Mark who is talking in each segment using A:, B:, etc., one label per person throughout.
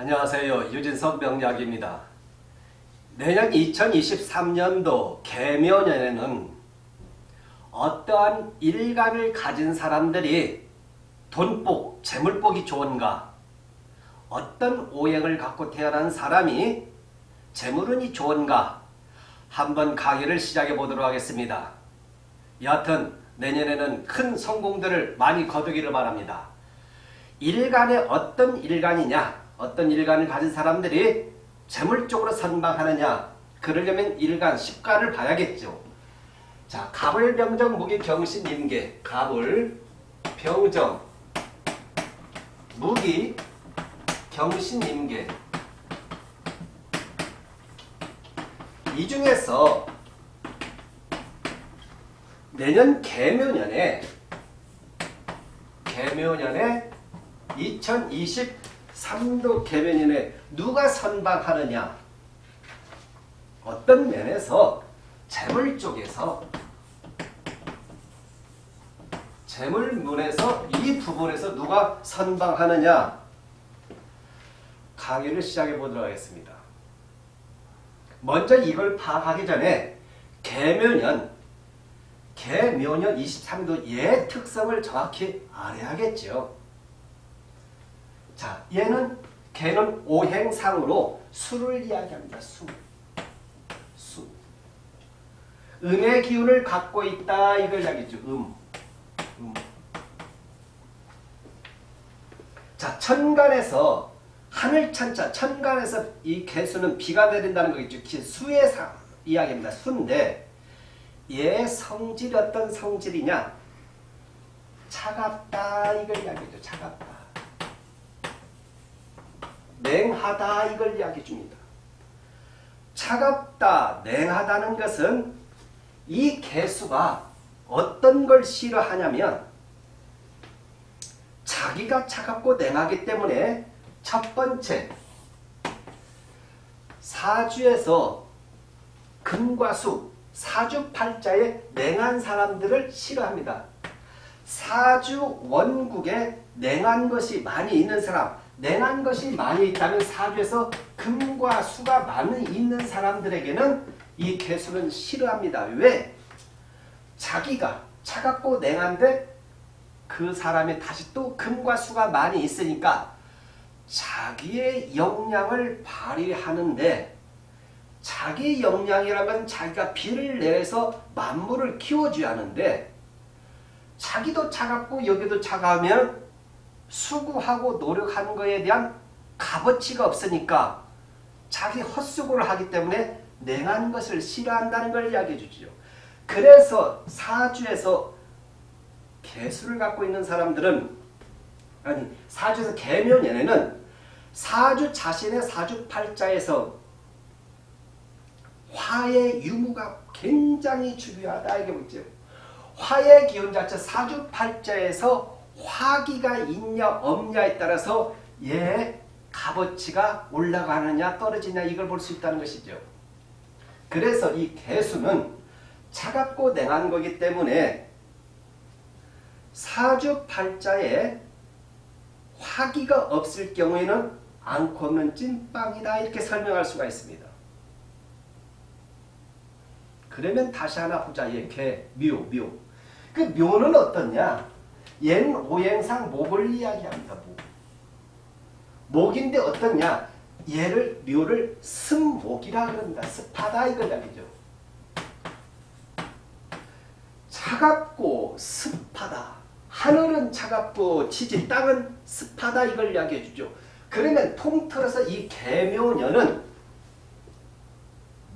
A: 안녕하세요. 유진석 명약입니다. 내년 2023년도 개묘년에는 어떠한 일간을 가진 사람들이 돈복, 재물복이 좋은가 어떤 오행을 갖고 태어난 사람이 재물운이 좋은가 한번 강의를 시작해 보도록 하겠습니다. 여하튼 내년에는 큰 성공들을 많이 거두기를 바랍니다. 일간의 어떤 일간이냐 어떤 일간을 가진 사람들이 재물 쪽으로 선방하느냐 그러려면 일간, 십간을 봐야겠죠. 자, 갑을, 병정, 무기, 경신, 임계 갑을, 병정, 무기, 경신, 임계 이 중에서 내년 개묘년에 개묘년에 2023도 개변인에 누가 선방하느냐 어떤 면에서 재물 쪽에서 재물문에서 이 부분에서 누가 선방하느냐 강의를 시작해 보도록 하겠습니다. 먼저 이걸 파악하기 전에 개묘년 개묘년 23도 예 특성을 정확히 알아야겠죠. 자, 얘는 개는 오행상으로 수를 이야기합니다. 수. 수. 음의 기운을 갖고 있다 이걸 이야기죠. 음. 음. 자, 천간에서 하늘천자, 천간에서 이 개수는 비가 내린다는 거겠죠. 수의 상 이야기입니다. 수인데 얘 성질이 어떤 성질이냐? 차갑다 이걸 이야기죠. 차갑다. 냉하다 이걸 이야기해 줍니다. 차갑다, 냉하다는 것은 이 개수가 어떤 걸 싫어하냐면 자기가 차갑고 냉하기 때문에 첫 번째 사주에서 금과 수, 사주팔자에 냉한 사람들을 싫어합니다. 사주 원국에 냉한 것이 많이 있는 사람, 냉한 것이 많이 있다면 사주에서 금과 수가 많이 있는 사람들에게는 이 개수는 싫어합니다. 왜? 자기가 차갑고 냉한데 그 사람이 다시 또 금과 수가 많이 있으니까 자기의 역량을 발휘하는데 자기 역량이라면 자기가 비를 내서 만물을 키워줘야 하는데 자기도 차갑고 여기도 차가우면 수고하고 노력하는 것에 대한 값어치가 없으니까 자기 헛수고를 하기 때문에 냉한 것을 싫어한다는 걸 이야기해 주죠. 그래서 사주에서 개수를 갖고 있는 사람들은 아니 사주에서 개묘년에는 사주 자신의 사주팔자에서 화의 유무가 굉장히 중요하다 이게 뭐죠. 화의 기운 자체 사주팔자에서 화기가 있냐 없냐에 따라서 얘 값어치가 올라가느냐 떨어지냐 이걸 볼 수 있다는 것이죠. 그래서 이 개수는 차갑고 냉한 거기 때문에 사주팔자에 화기가 없을 경우에는 않고 없는 찐빵이다 이렇게 설명할 수가 있습니다. 그러면 다시 하나 보자. 얘 개, 묘, 묘. 그 묘는 어떻냐? 옛 오행상 목을 이야기합니다. 목. 목인데 어떻냐? 얘를 묘를 습목이라 그럽니다. 습하다 이걸 이야기죠. 차갑고 습하다. 하늘은 차갑고 지지 땅은 습하다 이걸 이야기해 주죠. 그러면 통틀어서 이 개묘년은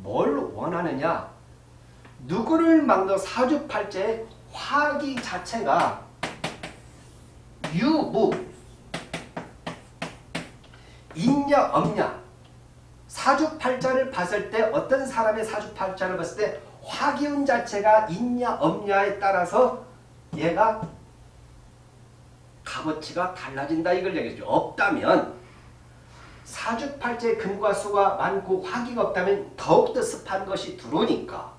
A: 뭘 원하느냐? 누구를 막는 사주팔자의 화기 자체가 유무. 있냐 없냐. 사주팔자를 봤을 때 어떤 사람의 사주팔자를 봤을 때 화기운 자체가 있냐 없냐에 따라서 얘가 값어치가 달라진다 이걸 얘기죠. 없다면 사주팔자의 금과 수가 많고 화기가 없다면 더욱더 습한 것이 들어오니까.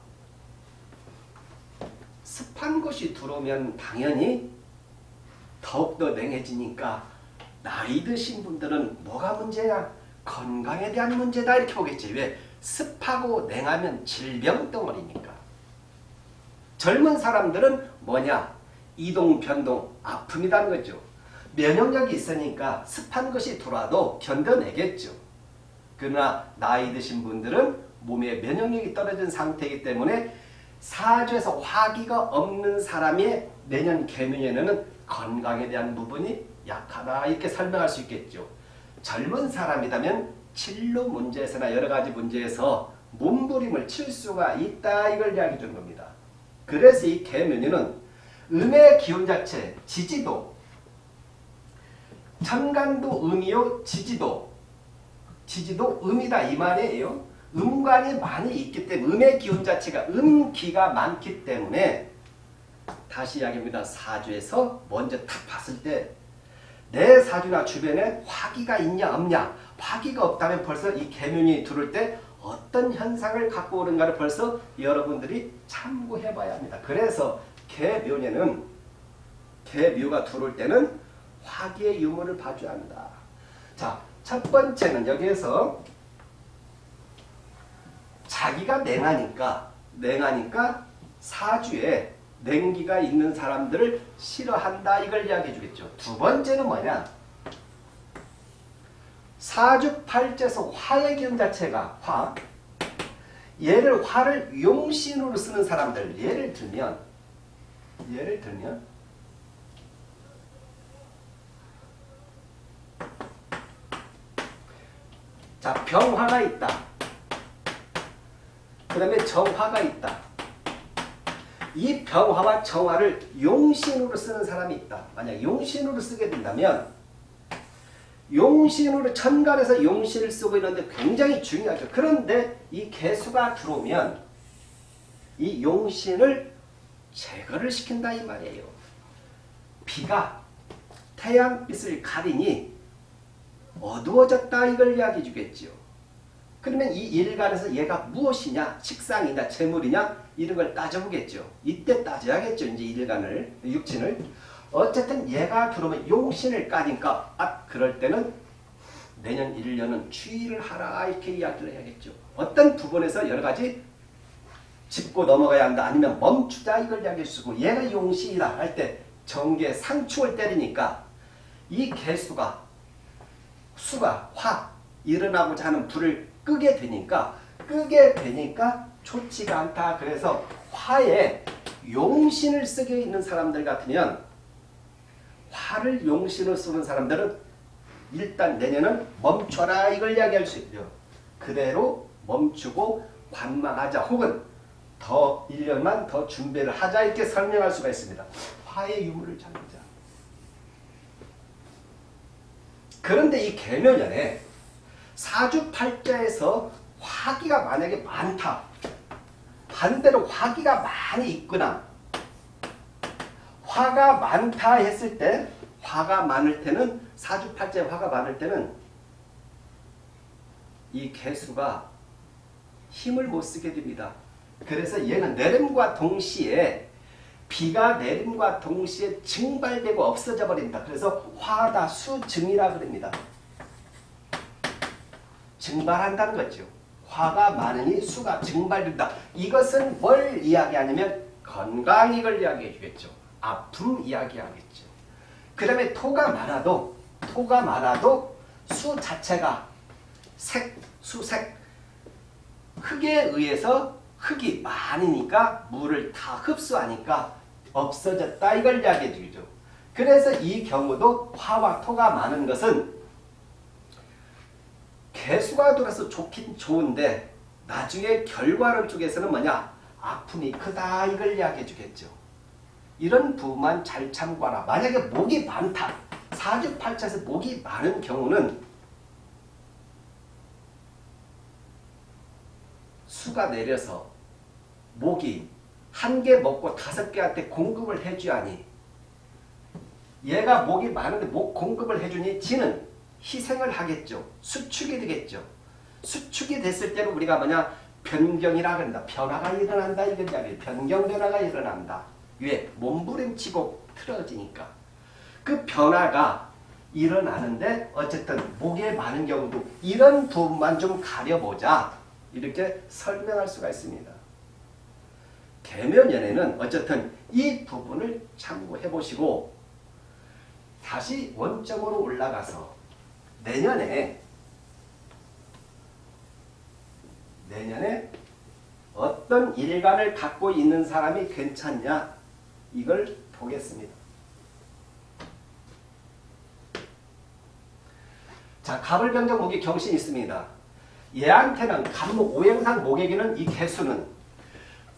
A: 습한 것이 들어오면 당연히 더욱더 냉해지니까 나이 드신 분들은 뭐가 문제냐? 건강에 대한 문제다 이렇게 보겠지. 왜? 습하고 냉하면 질병 덩어리니까. 젊은 사람들은 뭐냐? 이동, 변동, 아픔이라는 거죠. 면역력이 있으니까 습한 것이 들어와도 견뎌내겠죠. 그러나 나이 드신 분들은 몸에 면역력이 떨어진 상태이기 때문에 사주에서 화기가 없는 사람의 내년 개묘에는 건강에 대한 부분이 약하다 이렇게 설명할 수 있겠죠. 젊은 사람이라면 진로 문제에서나 여러 가지 문제에서 몸부림을 칠 수가 있다 이걸 이야기해 겁니다. 그래서 이 개묘년은 음의 기운 자체 지지도 천간도 음이요 지지도 지지도 음이다 이 말이에요. 음관이 많이 있기 때문에 음의 기운 자체가 음기가 많기 때문에 다시 이야기합니다. 사주에서 먼저 딱 봤을 때 내 사주나 주변에 화기가 있냐 없냐 화기가 없다면 벌써 이 개면이 들을 때 어떤 현상을 갖고 오는가를 벌써 여러분들이 참고해 봐야 합니다. 그래서 개묘에는 개묘가 들어올 때는 화기의 유무를 봐줘야 합니다. 자, 첫 번째는 여기에서 자기가 냉하니까 냉하니까 사주에 냉기가 있는 사람들을 싫어한다 이걸 이야기해 주겠죠. 두 번째는 뭐냐? 사주팔자에서 화의 기운 자체가 화 얘를 화를 용신으로 쓰는 사람들 예를 들면 예를 들면 자 병화가 있다. 그 다음에 정화가 있다. 이 병화와 정화를 용신으로 쓰는 사람이 있다. 만약 용신으로 쓰게 된다면 용신으로 천간에서 용신을 쓰고 있는데 굉장히 중요하죠. 그런데 이 개수가 들어오면 이 용신을 제거를 시킨다 이 말이에요. 비가 태양빛을 가리니 어두워졌다 이걸 이야기해 주겠죠. 그러면 이 일간에서 얘가 무엇이냐 식상이냐 재물이냐 이런 걸 따져보겠죠. 이때 따져야겠죠. 이제 일간을 육친을 어쨌든 얘가 들어오면 용신을 까니까 아 그럴 때는 내년 1년은 추위를 하라 이렇게 이야기를 해야겠죠. 어떤 부분에서 여러 가지 짚고 넘어가야 한다 아니면 멈추자 이걸 이야기해 주고 얘가 용신이다 할 때 정계 상축을 때리니까 이 개수가 수가 화 일어나고자 하는 불을 끄게 되니까 끄게 되니까 좋지가 않다. 그래서 화에 용신을 쓰게 있는 사람들 같으면 화를 용신을 쓰는 사람들은 일단 내년은 멈춰라 이걸 이야기할 수 있죠. 그대로 멈추고 관망하자 혹은 더 1년만 더 준비를 하자 이렇게 설명할 수가 있습니다. 화의 유무를 찾자. 그런데 이 개묘년에 사주팔자에서 화기가 만약에 많다. 반대로 화기가 많이 있거나 화가 많다 했을 때 화가 많을 때는 사주팔자에 화가 많을 때는 이 개수가 힘을 못 쓰게 됩니다. 그래서 얘는 내림과 동시에 비가 내림과 동시에 증발되고 없어져 버린다. 그래서 화다 수증이라 그럽니다. 증발한다는 거죠. 화가 많으니 수가 증발된다. 이것은 뭘 이야기하냐면 건강 이걸 이야기해 주겠죠. 아픔 이야기하겠죠. 그 다음에 토가 많아도 토가 많아도 수 자체가 색, 수색 흙에 의해서 흙이 많으니까 물을 다 흡수하니까 없어졌다 이걸 이야기해 주죠. 그래서 이 경우도 화와 토가 많은 것은 개수가 돌아서 좋긴 좋은데 나중에 결과론 쪽에서는 뭐냐 아픔이 크다 이걸 이야기해 주겠죠. 이런 부분만 잘 참고하라. 만약에 목이 많다. 사주팔자에서 목이 많은 경우는 수가 내려서 목이 한 개 먹고 다섯 개한테 공급을 해줘야니 얘가 목이 많은데 목 공급을 해주니 지는 희생을 하겠죠. 수축이 되겠죠. 수축이 됐을 때는 우리가 뭐냐 변경이라 그런다. 변화가 일어난다 이야기 변경 변화가 일어난다. 왜? 몸부림치고 틀어지니까. 그 변화가 일어나는데 어쨌든 목에 많은 경우도 이런 부분만 좀 가려보자 이렇게 설명할 수가 있습니다. 계면연에는 어쨌든 이 부분을 참고해 보시고 다시 원점으로 올라가서 내년에 내년에 어떤 일간을 갖고 있는 사람이 괜찮냐 이걸 보겠습니다. 자, 갑을 병정 목이 경신이 있습니다. 얘한테는 갑목 오행상 목에게는 이 개수는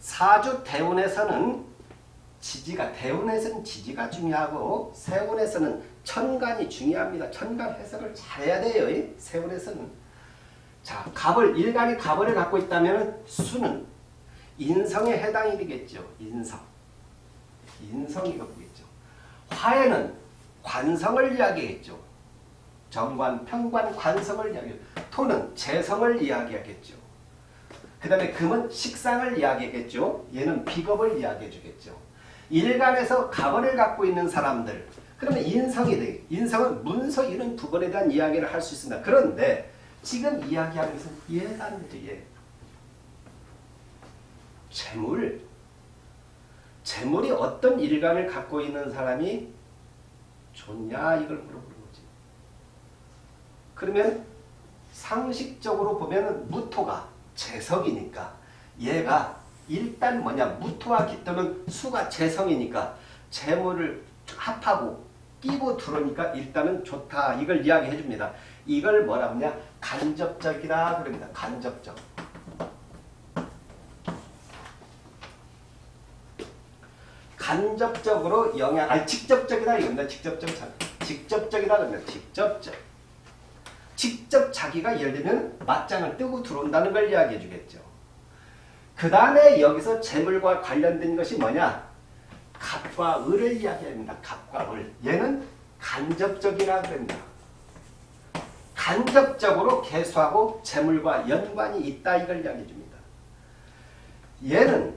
A: 사주 대운에서는 지지가 대운에서는 지지가 중요하고 세운에서는 천간이 중요합니다. 천간 해석을 잘해야 돼요. 세운에서는 자 갑을 일간이 갑을 갖고 있다면 수는 인성에 해당이 되겠죠. 인성 인성이 갖고 있죠. 화에는 관성을 이야기했죠. 정관, 평관, 관성을 이야기해요. 토는 재성을 이야기하겠죠. 그 다음에 금은 식상을 이야기하겠죠. 얘는 비겁을 이야기해 주겠죠. 일간에서 가벌을 갖고 있는 사람들 그러면 인성이 돼. 인성은 문서 이런 부분에 대한 이야기를 할 수 있습니다. 그런데 지금 이야기하는 것은 얘. 재물. 재물이 어떤 일간을 갖고 있는 사람이 좋냐 이걸 물어보는 거지. 그러면 상식적으로 보면 무토가 재석이니까 얘가 일단 뭐냐 무토와 기토는 수가 재성이니까 재물을 합하고 끼고 들어오니까 일단은 좋다 이걸 이야기해 줍니다. 이걸 뭐라 하냐 간접적이라 그럽니다. 간접적. 간접적으로 영향, 아니 직접적이다 이겁니다. 직접적 직접적이다 그러면 직접적. 직접 자기가 예를 들면 맞짱을 뜨고 들어온다는 걸 이야기해 주겠죠. 그 다음에 여기서 재물과 관련된 것이 뭐냐? 갑과 을을 이야기합니다. 갑과 을. 얘는 간접적이라 그럽니다. 간접적으로 개수하고 재물과 연관이 있다 이걸 이야기해 줍니다. 얘는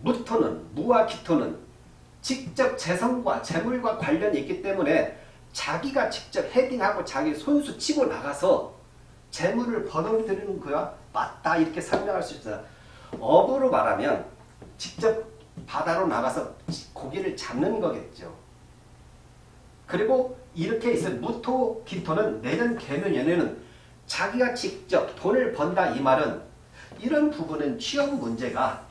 A: 무토는 무와 기토는 직접 재성과 재물과 관련이 있기 때문에 자기가 직접 헤딩하고 자기 손수 치고 나가서 재물을 벌어들이는 거야 맞다 이렇게 설명할 수 있어요. 업으로 말하면 직접 바다로 나가서 고기를 잡는 거겠죠. 그리고 이렇게 있어 무토, 기토는 내년 개면연에는 자기가 직접 돈을 번다 이 말은 이런 부분은 취업 문제가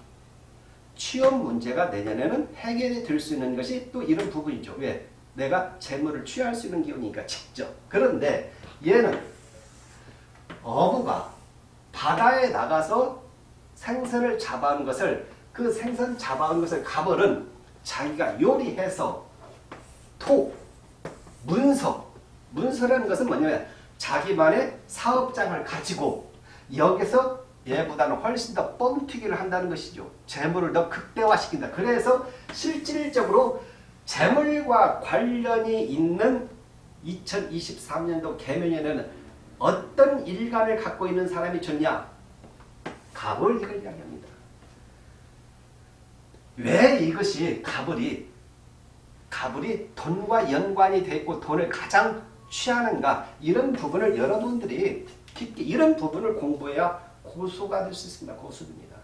A: 취업 문제가 내년에는 해결이 될 수 있는 것이 또 이런 부분이죠. 왜? 내가 재물을 취할 수 있는 기운이니까 직접. 그런데 얘는 어부가 바다에 나가서 생선을 잡아온 것을 그 생선 잡아온 것을 가벌은 자기가 요리해서 토, 문서, 문서라는 것은 뭐냐면 자기만의 사업장을 가지고 여기서 얘보다는 훨씬 더 뻥튀기를 한다는 것이죠. 재물을 더 극대화시킨다. 그래서 실질적으로 재물과 관련이 있는 2023년도 개면에는 어떤 일간을 갖고 있는 사람이 좋냐? 갑을 이걸 이야기합니다. 왜 이것이 갑을이 갑을이 돈과 연관이 돼 있고 돈을 가장 취하는가 이런 부분을 여러분들이 깊게 이런 부분을 공부해야 고수가 될 수 있습니다. 고수입니다.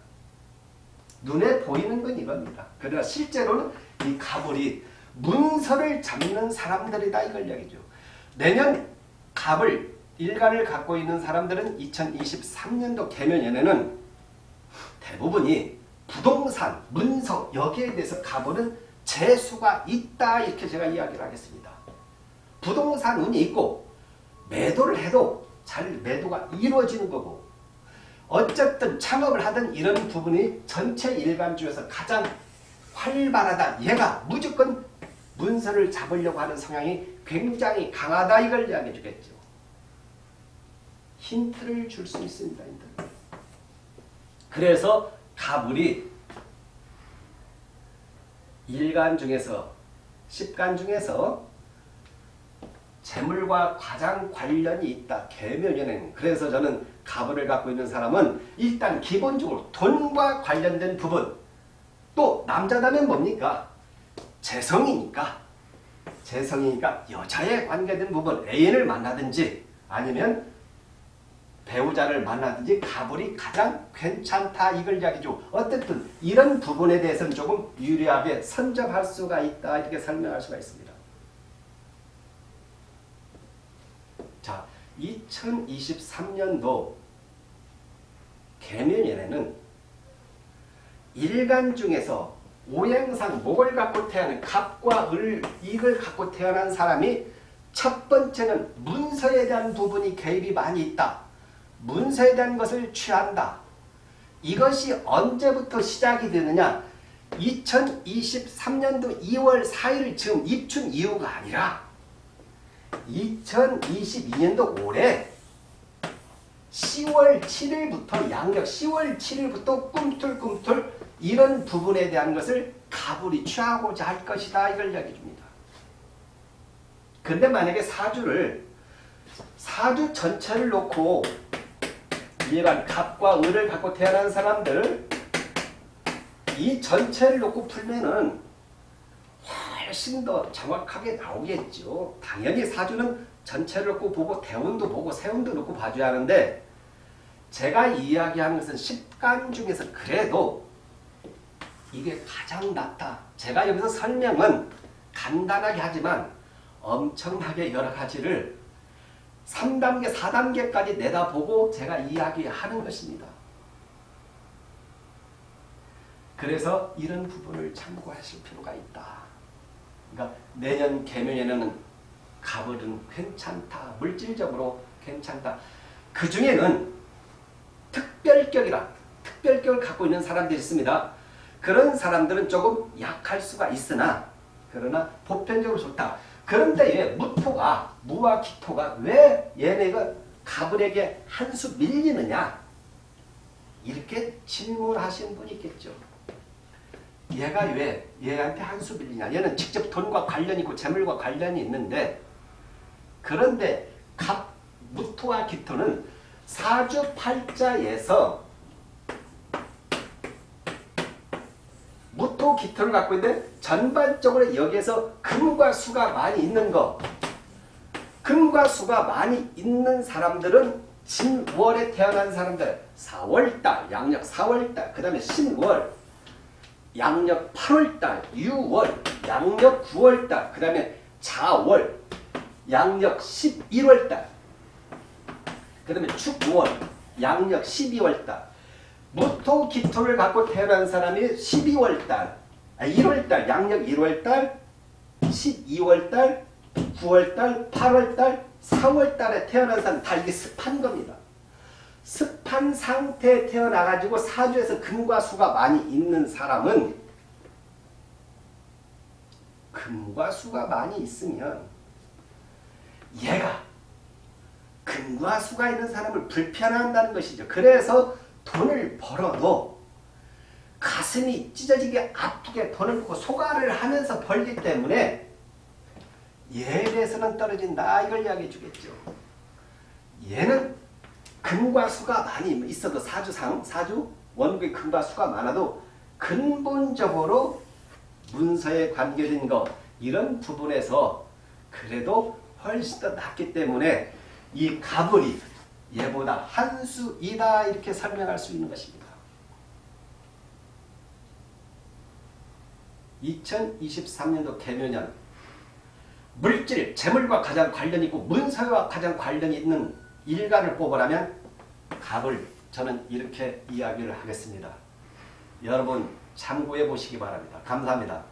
A: 눈에 보이는 건 이겁니다. 그러나 실제로는 이 갑을이 문서를 잡는 사람들이다 이걸 이야기죠. 내년 갑을 일간을 갖고 있는 사람들은 2023년도 개면연에는 대부분이 부동산, 문서 여기에 대해서 가보는 재수가 있다 이렇게 제가 이야기를 하겠습니다. 부동산 운이 있고 매도를 해도 잘 매도가 이루어지는 거고 어쨌든 창업을 하든 이런 부분이 전체 일간 중에서 가장 활발하다. 얘가 무조건 문서를 잡으려고 하는 성향이 굉장히 강하다 이걸 이야기해 주겠죠. 힌트를 줄 수 있습니다. 그래서 가불이 일간 중에서 십간 중에서 재물과 가장 관련이 있다. 개묘연행. 그래서 저는 가불을 갖고 있는 사람은 일단 기본적으로 돈과 관련된 부분 또 남자다면 뭡니까? 재성이니까 재성이니까 여자에 관계된 부분 애인을 만나든지 아니면 배우자를 만나든지 가불이 가장 괜찮다 이걸 이야기죠. 어쨌든 이런 부분에 대해서는 조금 유리하게 선점할 수가 있다 이렇게 설명할 수가 있습니다. 자, 2023년도 개면연에는 일간 중에서 오행상 목을 갖고 태어난 갑과 을, 이걸 갖고 태어난 사람이 첫 번째는 문서에 대한 부분이 개입이 많이 있다. 문서에 것을 취한다. 이것이 언제부터 시작이 되느냐? 2023년도 2월 4일 즈음 입춘 이후가 아니라 2022년도 올해 10월 7일부터 양력 10월 7일부터 꿈틀꿈틀 이런 부분에 대한 것을 가불이 취하고자 할 것이다 이걸 이야기해 줍니다. 근데 만약에 사주를 사주 전체를 놓고 얘가 갑과 을을 갖고 태어난 사람들 이 전체를 놓고 풀면은 훨씬 더 정확하게 나오겠죠. 당연히 사주는 전체를 놓고 보고 대운도 보고 세운도 놓고 봐줘야 하는데 제가 이야기하는 것은 10간 중에서 그래도 이게 가장 낫다. 제가 여기서 설명은 간단하게 하지만 엄청나게 여러 가지를 3단계, 4단계까지 내다보고 제가 이야기하는 것입니다. 그래서 이런 부분을 참고하실 필요가 있다. 그러니까 내년 개면에는 가을은 괜찮다. 물질적으로 괜찮다. 그 중에는 특별격이라 특별격을 갖고 있는 사람들이 있습니다. 그런 사람들은 조금 약할 수가 있으나 그러나 보편적으로 좋다. 그런데 왜 무토가 무와 기토가 왜 얘네가 가불에게 한 수 밀리느냐 이렇게 질문하신 분이 있겠죠. 얘가 왜 얘한테 한수 밀리냐 얘는 직접 돈과 관련이 있고 재물과 관련이 있는데 그런데 갑 무토와 기토는 사주팔자에서 무토 기토를 갖고 있는데 전반적으로 여기에서 금과 수가 많이 있는 거. 금과 수가 많이 있는 사람들은 진월에 태어난 사람들. 4월달 양력 4월달 그 다음에 신월 양력 8월달 6월 양력 9월달 그 다음에 자월 양력 11월달 그 다음에 축월 양력 12월달 무토 기토를 갖고 태어난 사람이 12월달, 아 1월달, 양력 1월달, 12월달, 9월달, 8월달, 4월달에 태어난 사람 다 이게 습한 겁니다. 습한 상태에 태어나가지고 사주에서 금과 수가 많이 있는 사람은 금과 수가 많이 있으면 얘가 금과 수가 있는 사람을 불편한다는 것이죠. 그래서 돈을 벌어도 가슴이 찢어지게 아프게 돈을 벌고 소가를 하면서 벌기 때문에 예에서는 떨어진다 이걸 이야기해 주겠죠. 얘는 금과 수가 많이 있어도 사주상 사주 원국의 금과 수가 많아도 근본적으로 문서에 관계된 것 이런 부분에서 그래도 훨씬 더 낫기 때문에 이 가불이 얘보다 한 수이다 이렇게 설명할 수 있는 것입니다. 2023년도 개묘년 물질, 재물과 가장 관련이 있고 문서와 가장 관련이 있는 일간을 뽑으라면 갑을 저는 이렇게 이야기를 하겠습니다. 여러분 참고해 보시기 바랍니다. 감사합니다.